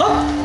啊